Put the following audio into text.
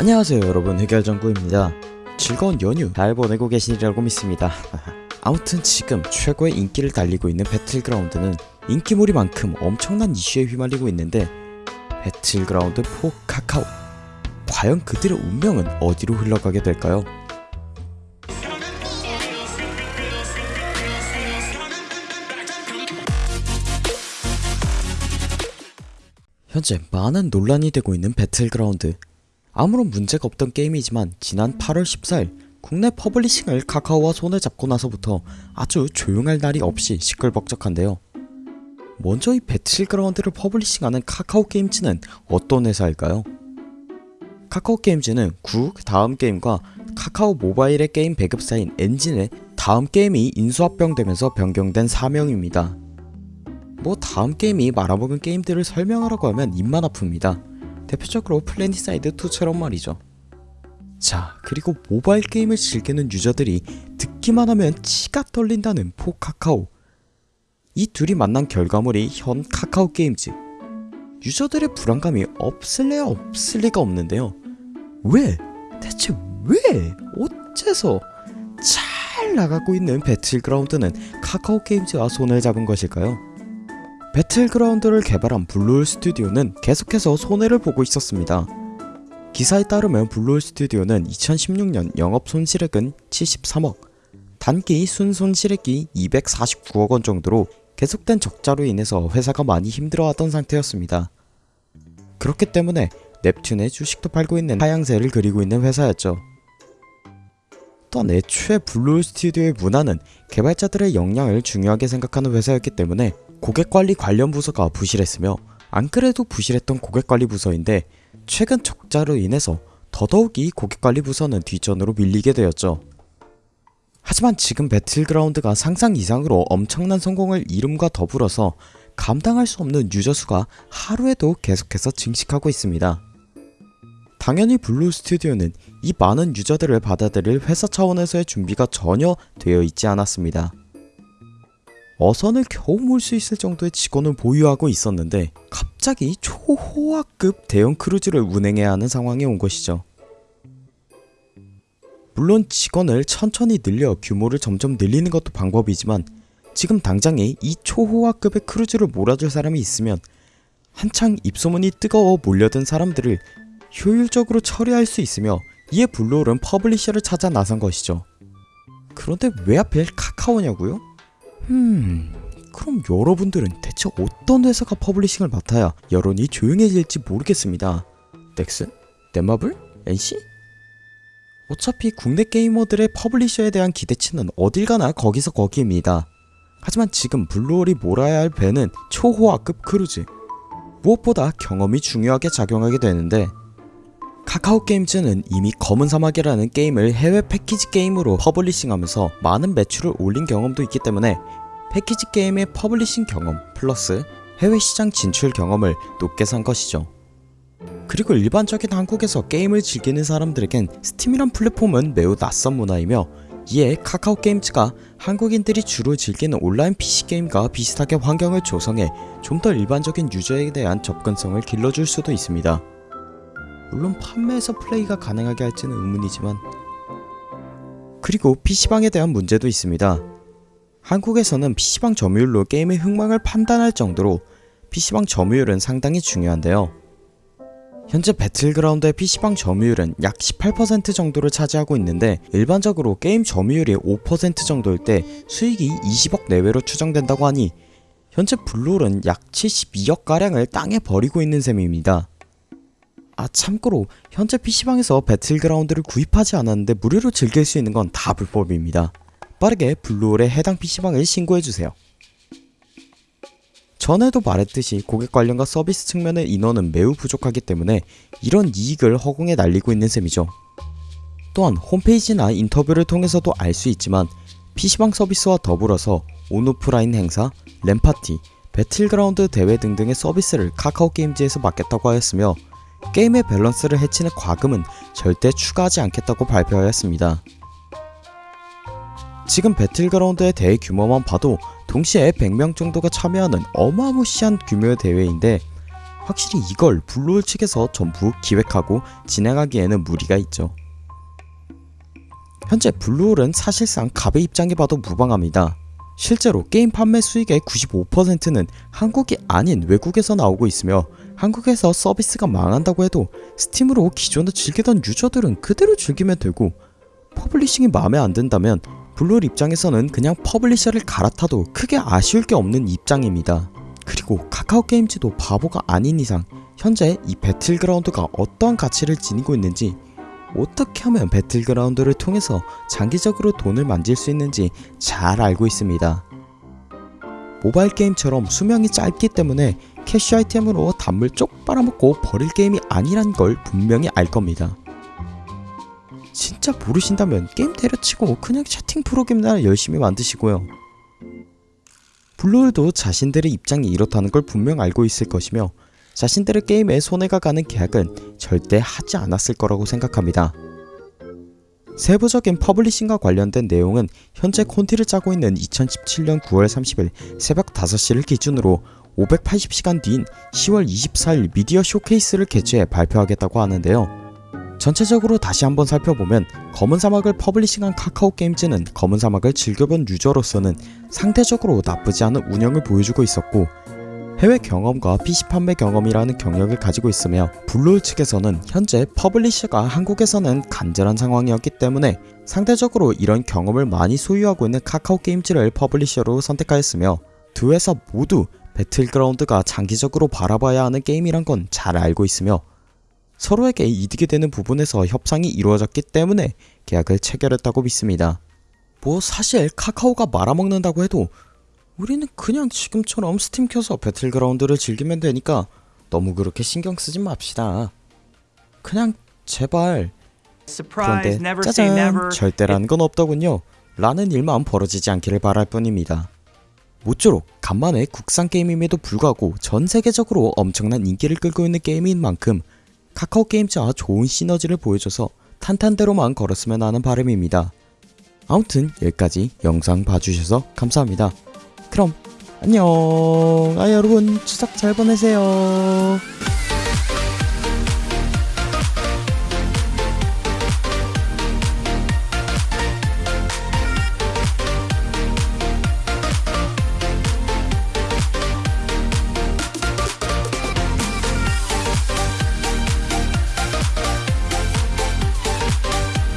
안녕하세요 여러분. 해결정구입니다. 즐거운 연휴 잘 보내고 계시리라고 믿습니다. 아무튼 지금 최고의 인기를 달리고 있는 배틀그라운드는 인기몰이만큼 엄청난 이슈에 휘말리고 있는데 배틀그라운드 4 카카오 과연 그들의 운명은 어디로 흘러가게 될까요? 현재 많은 논란이 되고 있는 배틀그라운드 아무런 문제가 없던 게임이지만 지난 8월 14일 국내 publishing을 카카오와 손을 잡고 나서부터 아주 조용할 날이 없이 시끌벅적한데요. 먼저 이 배틀그라운드를 publishing하는 카카오 게임즈는 어떤 회사일까요? 카카오 게임즈는 구 다음 게임과 카카오 모바일의 게임 배급사인 엔진의 다음 게임이 인수합병되면서 변경된 사명입니다. 뭐 다음 게임이 말아먹은 게임들을 설명하라고 하면 입만 아픕니다. 대표적으로 플래닛사이드2처럼 말이죠. 자 그리고 모바일 게임을 즐기는 user들이 듣기만 하면 치가 떨린다는 for Kakao 이 둘이 만난 결과물이 현 카카오 게임즈 user들의 불안감이 없을래야 없을 리가 없는데요 왜? 대체 왜? 어째서 잘 나가고 있는 배틀그라운드는 카카오 게임즈와 손을 잡은 것일까요? 배틀그라운드를 개발한 블루홀 스튜디오는 계속해서 손해를 보고 있었습니다. 기사에 따르면 블루홀 스튜디오는 2016년 영업 손실액은 73억, 단기 순손실액이 249억원 정도로 계속된 적자로 인해서 회사가 많이 힘들어하던 상태였습니다. 그렇기 때문에 넵튠의 주식도 팔고 있는 하향세를 그리고 있는 회사였죠. 또한 애초에 블루홀 스튜디오의 문화는 개발자들의 역량을 중요하게 생각하는 회사였기 때문에 고객관리 관련 부서가 부실했으며 안 그래도 부실했던 고객관리 부서인데 최근 적자로 인해서 더더욱이 고객관리 부서는 뒷전으로 밀리게 되었죠. 하지만 지금 배틀그라운드가 상상 이상으로 엄청난 성공을 이룸과 더불어서 감당할 수 없는 user 수가 하루에도 계속해서 증식하고 있습니다. 당연히 블루 스튜디오는 이 많은 user들을 받아들일 회사 차원에서의 준비가 전혀 되어 있지 않았습니다. 어선을 겨우 몰 수 있을 정도의 직원을 보유하고 있었는데 갑자기 초호화급 대형 크루즈를 운행해야 하는 상황이 온 것이죠. 물론 직원을 천천히 늘려 규모를 점점 늘리는 것도 방법이지만 지금 당장에 이 초호화급의 크루즈를 몰아줄 사람이 있으면 한창 입소문이 뜨거워 몰려든 사람들을 효율적으로 처리할 수 있으며 이에 블루홀은 publisher를 찾아 나선 것이죠. 그런데 왜 하필 카카오냐고요? 음... 그럼 여러분들은 대체 어떤 회사가 publishing을 맡아야 여론이 조용해질지 모르겠습니다. 넥슨? 넷마블? NC? 어차피 국내 gamer들의 publisher에 대한 기대치는 어딜 가나 거기서 거기입니다. 하지만 지금 블루홀이 몰아야 할 배는 초호화급 크루즈 무엇보다 경험이 중요하게 작용하게 되는데 카카오 게임즈는 이미 검은 사막이라는 게임을 해외 패키지 게임으로 publishing하면서 많은 매출을 올린 경험도 있기 때문에 패키지 게임의 publishing 경험 플러스 해외 시장 진출 경험을 높게 산 것이죠. 그리고 일반적인 한국에서 게임을 즐기는 사람들에겐 스팀이란 플랫폼은 매우 낯선 문화이며 이에 카카오 게임즈가 한국인들이 주로 즐기는 온라인 PC게임과 비슷하게 환경을 조성해 좀 더 일반적인 유저에 대한 접근성을 길러줄 수도 있습니다. 물론 판매에서 플레이가 가능하게 할지는 의문이지만 그리고 PC방에 대한 문제도 있습니다. 한국에서는 PC방 점유율로 게임의 흥망을 판단할 정도로 PC방 점유율은 상당히 중요한데요. 현재 배틀그라운드의 PC방 점유율은 약 18% 정도를 차지하고 있는데 일반적으로 게임 점유율이 5% 정도일 때 수익이 20억 내외로 추정된다고 하니 현재 블루홀은 약 72억가량을 땅에 버리고 있는 셈입니다. 아 참고로 현재 PC방에서 배틀그라운드를 구입하지 않았는데 무료로 즐길 수 있는 건 다 불법입니다. 빠르게 블루홀에 해당 PC방을 신고해주세요. 전에도 말했듯이 고객 관련과 서비스 측면의 인원은 매우 부족하기 때문에 이런 이익을 허공에 날리고 있는 셈이죠. 또한 홈페이지나 인터뷰를 통해서도 알 수 있지만 PC방 서비스와 더불어서 온오프라인 행사, LAN party, 배틀그라운드 대회 등등의 서비스를 카카오게임즈에서 맡겠다고 하였으며 게임의 밸런스를 해치는 과금은 절대 추가하지 않겠다고 발표하였습니다. 지금 배틀그라운드의 대회 규모만 봐도 동시에 100명 정도가 참여하는 어마무시한 규모의 대회인데 확실히 이걸 블루홀 측에서 전부 기획하고 진행하기에는 무리가 있죠. 현재 블루홀은 사실상 갑의 입장이라 봐도 무방합니다. 실제로 게임 판매 수익의 95%는 한국이 아닌 외국에서 나오고 있으며 한국에서 서비스가 망한다고 해도 스팀으로 기존에 즐기던 user들은 그대로 즐기면 되고 publishing이 마음에 안 든다면 블루홀 입장에서는 그냥 publisher를 갈아타도 크게 아쉬울 게 없는 입장입니다. 그리고 카카오 게임즈도 바보가 아닌 이상 현재 이 배틀그라운드가 어떠한 가치를 지니고 있는지 어떻게 하면 배틀그라운드를 통해서 장기적으로 돈을 만질 수 있는지 잘 알고 있습니다. 모바일 게임처럼 수명이 짧기 때문에 캐시 아이템으로 단물 쪽 빨아먹고 버릴 게임이 아니란 걸 분명히 알 겁니다. 진짜 모르신다면 게임 때려치고 그냥 채팅 프로그램이나 열심히 만드시고요. 블루홀도 자신들의 입장이 이렇다는 걸 분명 알고 있을 것이며 자신들의 게임에 손해가 가는 계약은 절대 하지 않았을 거라고 생각합니다. 세부적인 publishing과 관련된 내용은 현재 콘티를 짜고 있는 2017년 9월 30일 새벽 5시를 기준으로 580시간 뒤인 10월 24일 미디어 쇼케이스를 개최해 발표하겠다고 하는데요. 전체적으로 다시 한번 살펴보면 검은 사막을 publishing한 카카오 게임즈는 검은 사막을 즐겨본 유저로서는 상대적으로 나쁘지 않은 운영을 보여주고 있었고 해외 경험과 PC 판매 경험이라는 경력을 가지고 있으며 블루홀 측에서는 현재 publisher가 한국에서는 간절한 상황이었기 때문에 상대적으로 이런 경험을 많이 소유하고 있는 카카오 게임즈를 publisher로 선택하였으며 두 회사 모두 배틀그라운드가 장기적으로 바라봐야 하는 게임이란 건 잘 알고 있으며 서로에게 이득이 되는 부분에서 협상이 이루어졌기 때문에 계약을 체결했다고 믿습니다. 뭐 사실 카카오가 말아먹는다고 해도 우리는 그냥 지금처럼 스팀 켜서 배틀그라운드를 즐기면 되니까 너무 그렇게 신경 쓰지 맙시다. 그냥 제발 그런데 짜잔. 절대라는 건 없더군요. 라는 일만 벌어지지 않기를 바랄 뿐입니다. 모쪼록 간만에 국산 게임임에도 불구하고 전 세계적으로 엄청난 인기를 끌고 있는 게임인 만큼 카카오 게임즈와 좋은 시너지를 보여줘서 탄탄대로만 걸었으면 하는 바람입니다. 아무튼 여기까지 영상 봐주셔서 감사합니다. 그럼 안녕 아 여러분 추석 잘 보내세요